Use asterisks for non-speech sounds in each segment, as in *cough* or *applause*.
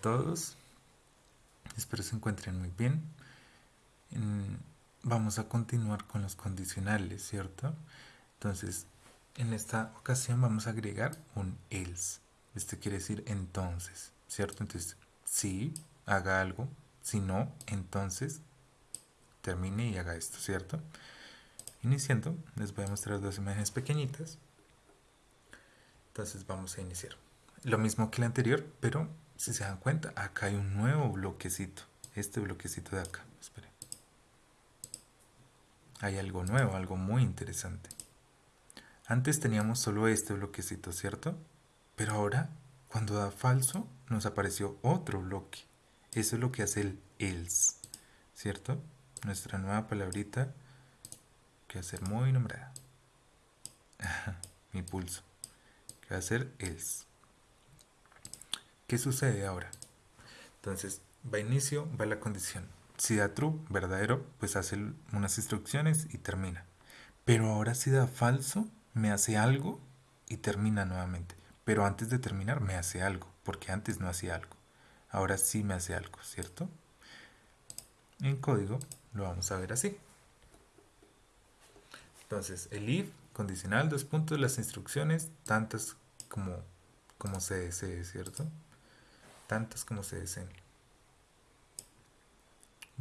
todos. Espero se encuentren muy bien. Vamos a continuar con los condicionales, ¿cierto? Entonces, en esta ocasión vamos a agregar un else. Este quiere decir entonces, ¿cierto? Entonces, si haga algo. Si no, entonces termine y haga esto, ¿cierto? Iniciando, les voy a mostrar dos imágenes pequeñitas. Entonces vamos a iniciar. Lo mismo que el anterior, pero si se dan cuenta, acá hay un nuevo bloquecito. Este bloquecito de acá. Esperen. Hay algo nuevo, algo muy interesante. Antes teníamos solo este bloquecito, ¿cierto? Pero ahora, cuando da falso, nos apareció otro bloque. Eso es lo que hace el else, ¿cierto? Nuestra nueva palabrita que va a ser muy nombrada. *laughs* Mi pulso. Que va a ser else. ¿Qué sucede ahora? Entonces, va inicio, va la condición. Si da true, verdadero, pues hace unas instrucciones y termina. Pero ahora si da falso, me hace algo y termina nuevamente. Pero antes de terminar me hace algo, porque antes no hacía algo. Ahora sí me hace algo, ¿cierto? En código lo vamos a ver así. Entonces, el if condicional, dos puntos, las instrucciones, tantas como, como se desee, ¿cierto? Tantas como se deseen.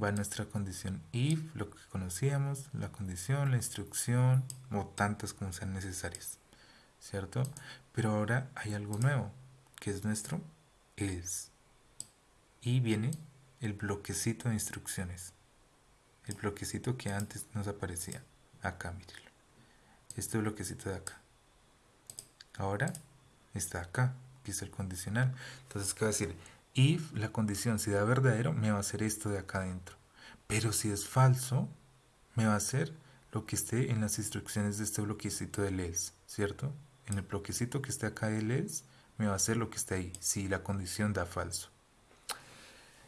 Va nuestra condición if, lo que conocíamos, la condición, la instrucción, o tantas como sean necesarias. ¿Cierto? Pero ahora hay algo nuevo, que es nuestro else. Y viene el bloquecito de instrucciones. El bloquecito que antes nos aparecía. Acá, mírenlo. Este bloquecito de acá. Ahora está acá es el condicional. Entonces, ¿qué va a decir? If la condición si da verdadero, me va a hacer esto de acá adentro. Pero si es falso, me va a hacer lo que esté en las instrucciones de este bloquecito de else, ¿cierto? En el bloquecito que esté acá de else, me va a hacer lo que está ahí, si la condición da falso.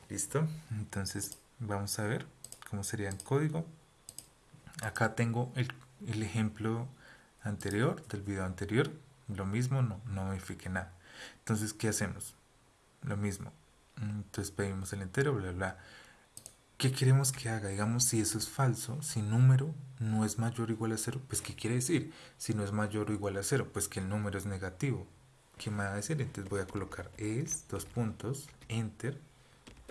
¿Listo? Entonces, vamos a ver cómo sería en código. Acá tengo el, el ejemplo anterior, del video anterior. Lo mismo, no, no modifique nada. Entonces, ¿qué hacemos? Lo mismo. Entonces pedimos el entero, bla, bla. ¿Qué queremos que haga? Digamos, si eso es falso, si número no es mayor o igual a cero, pues ¿qué quiere decir? Si no es mayor o igual a cero, pues que el número es negativo. ¿Qué me va a decir? Entonces voy a colocar es, dos puntos, enter,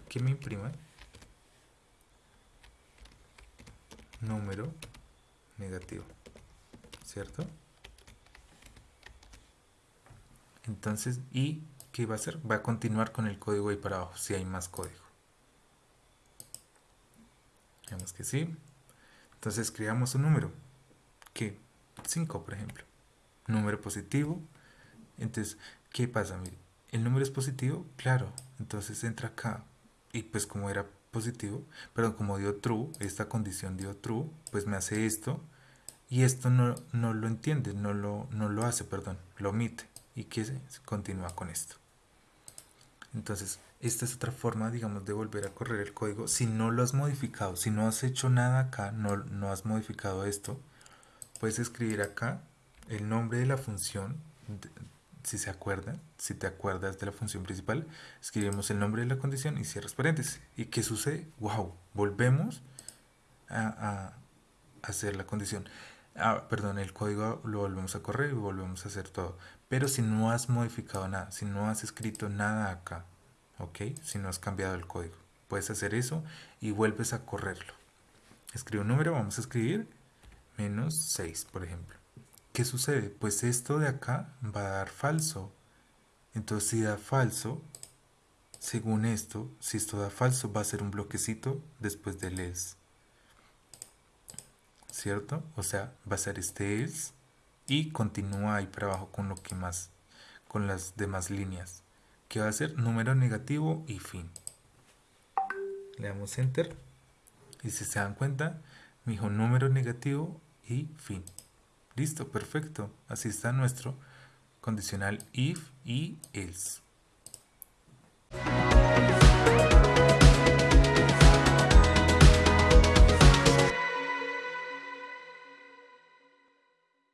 que me imprima número negativo, ¿cierto? Entonces, ¿y qué va a hacer? Va a continuar con el código ahí para abajo, si hay más código. Veamos que sí. Entonces escribamos un número. ¿Qué? 5, por ejemplo. Número positivo. Entonces, ¿qué pasa? El número es positivo, claro. Entonces entra acá. Y pues como era positivo, pero como dio true, esta condición dio true, pues me hace esto. Y esto no, no lo entiende, no lo, no lo hace, perdón, lo omite y que continúa con esto. Entonces, esta es otra forma, digamos, de volver a correr el código. Si no lo has modificado, si no has hecho nada acá, no, no has modificado esto, puedes escribir acá el nombre de la función, si se acuerdan, si te acuerdas de la función principal, escribimos el nombre de la condición y cierras paréntesis. ¿Y qué sucede? ¡Wow! Volvemos a hacer la condición ah, perdón, el código lo volvemos a correr y volvemos a hacer todo. Pero si no has modificado nada, si no has escrito nada acá, ¿ok? Si no has cambiado el código, puedes hacer eso y vuelves a correrlo. Escribe un número, vamos a escribir menos 6, por ejemplo. ¿Qué sucede? Pues esto de acá va a dar falso. Entonces si da falso, según esto, si esto da falso, va a ser un bloquecito después del else. ¿cierto? O sea, va a ser este es y continúa ahí para abajo con lo que más, con las demás líneas. Que va a ser número negativo y fin. Le damos enter y si se dan cuenta, me dijo número negativo y fin. Listo, perfecto. Así está nuestro condicional if y else.